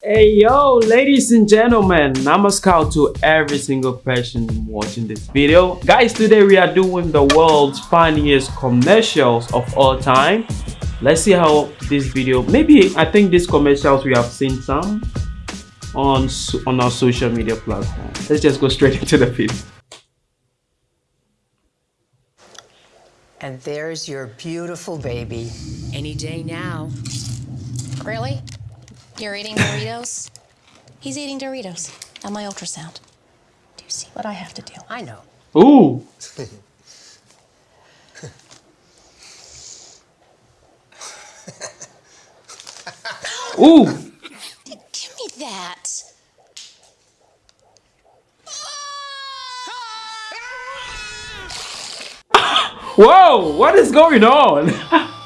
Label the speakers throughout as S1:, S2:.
S1: Hey yo, ladies and gentlemen, namaskar to every single person watching this video. Guys, today we are doing the world's funniest commercials of all time. Let's see how this video, maybe I think these commercials we have seen some on, on our social media platform. Let's just go straight into the video.
S2: And there's your beautiful baby.
S3: Any day now.
S4: Really? You're eating Doritos? He's eating Doritos on my ultrasound. Do you see what I have to do?
S2: I know.
S1: Ooh. Ooh.
S4: Give me that.
S1: Whoa, what is going on?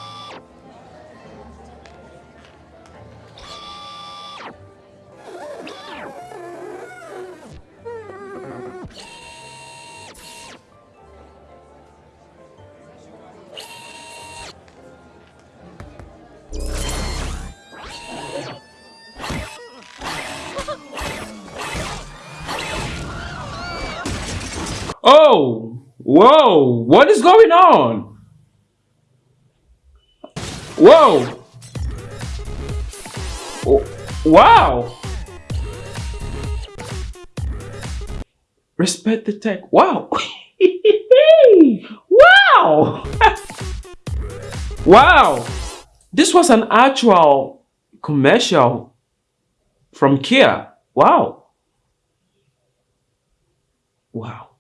S1: Oh, whoa, what is going on? Whoa. Wow. Respect the tech. Wow. wow. wow. This was an actual commercial from Kia. Wow. Wow.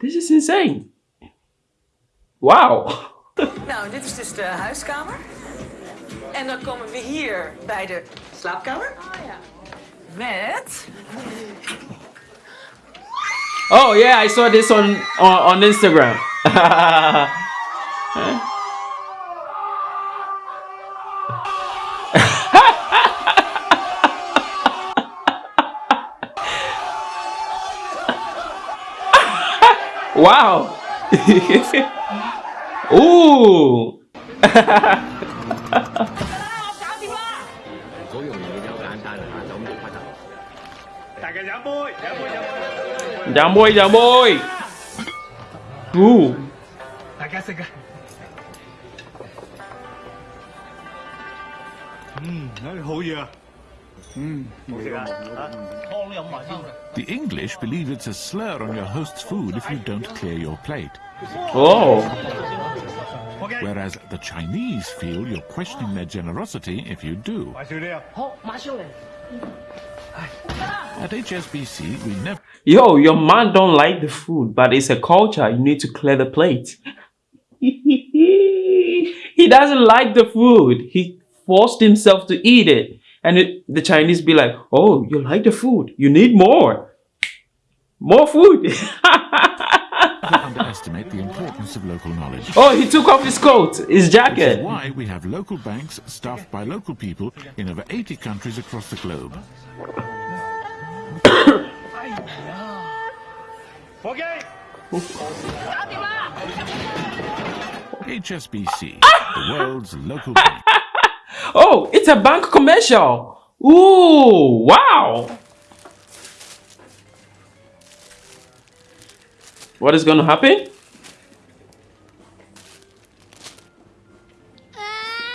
S1: This is insane. Wauw.
S5: Nou, dit is dus de huiskamer. En dan komen we hier bij de slaapkamer. Oh ja. Met...
S1: Oh yeah, I saw this on on, on Instagram. wow. Ooh. Giảm bôi, giảm bôi. Ooh.
S6: The English believe it's a slur on your host's food if you don't clear your plate.
S1: Oh.
S6: Whereas the Chinese feel you're questioning their generosity if you do. At HSBC, we never
S1: Yo, your man don't like the food, but it's a culture. You need to clear the plate. he doesn't like the food. He forced himself to eat it. And it, the Chinese be like, oh, you like the food. You need more. More food.
S6: underestimate the importance of local knowledge.
S1: oh, he took off his coat, his
S6: Which is
S1: jacket.
S6: why we have local banks staffed by local people in over 80 countries across the globe. HSBC, the world's local bank.
S1: Oh, it's a bank commercial. Ooh, wow. What is going to happen? Ah.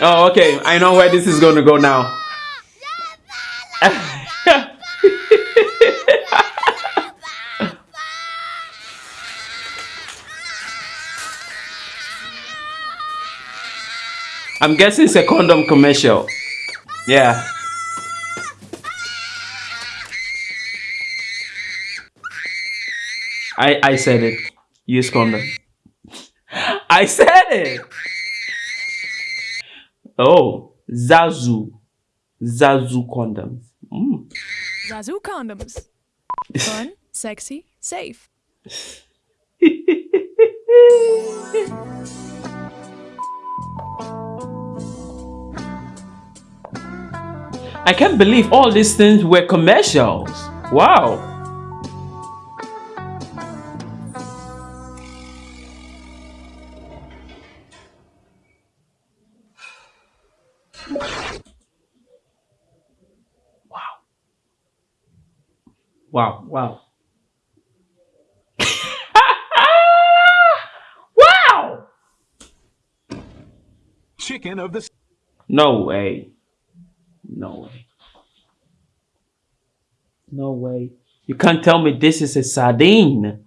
S1: Oh, okay. I know where this is going to go now. I'm guessing it's a condom commercial. Yeah. I I said it. Use condom. I said it. Oh, Zazoo. Zazoo condoms. Mm.
S7: Zazoo condoms. Fun, sexy, safe.
S1: I can't believe all these things were commercials. Wow. Wow, wow. wow!
S3: Chicken of the.
S1: No way. No way. No way. You can't tell me this is a sardine.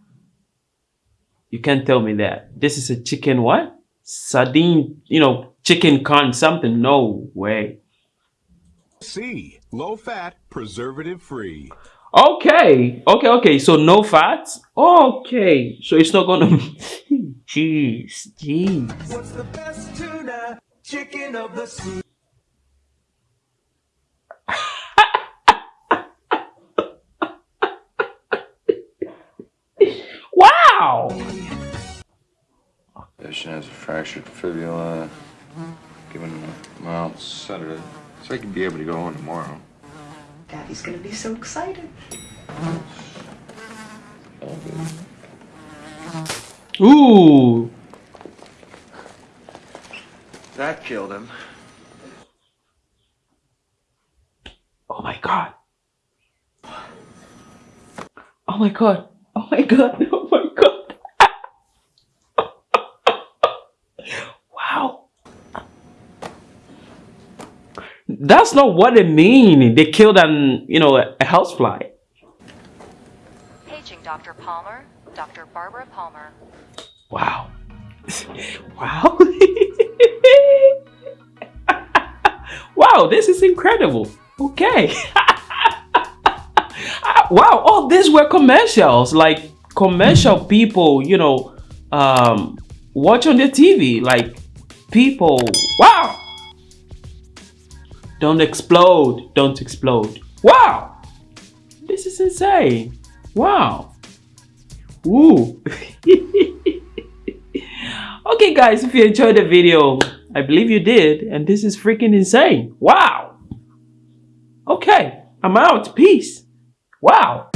S1: You can't tell me that. This is a chicken what? Sardine, you know, chicken con something. No way.
S3: sea. Low fat, preservative free.
S1: Okay. Okay, okay. So no fats? Okay. So it's not gonna Jeez, jeez.
S8: What's the best tuna? Chicken of the sea.
S1: Wow!
S9: Patient has a fractured fibula. Given him a mild sedative. So he can be able to go home tomorrow.
S2: Daddy's gonna be so excited.
S9: All.
S1: Ooh.
S9: That killed him.
S1: Oh my god. Oh my god. Oh my god. Oh my god. Wow. That's not what they mean. They killed an, you know, a, a housefly.
S10: Paging Dr. Palmer, Dr. Barbara Palmer.
S1: Wow. wow. wow, this is incredible. Okay. wow, all these were commercials. Like commercial people, you know, um watch on the TV. Like people, wow. Don't explode. Don't explode. Wow. This is insane. Wow. Ooh. okay guys, if you enjoyed the video, I believe you did, and this is freaking insane. Wow. Okay, I'm out. Peace. Wow.